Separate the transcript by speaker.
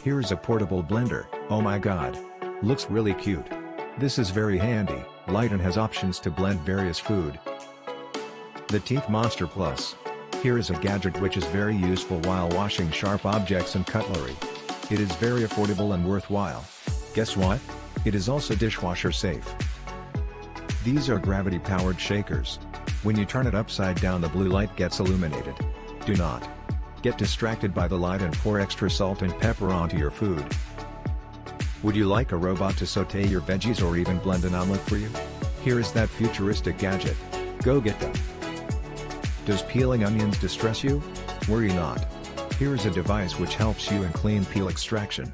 Speaker 1: Here's a portable blender, oh my god. Looks really cute. This is very handy, light and has options to blend various food. The Teeth Monster Plus. Here is a gadget which is very useful while washing sharp objects and cutlery. It is very affordable and worthwhile. Guess what? It is also dishwasher safe. These are gravity-powered shakers. When you turn it upside down the blue light gets illuminated. Do not get distracted by the light and pour extra salt and pepper onto your food. Would you like a robot to saute your veggies or even blend an omelet for you? Here is that futuristic gadget. Go get them. Does peeling onions distress you? Worry not. Here is a device which helps you in clean peel extraction.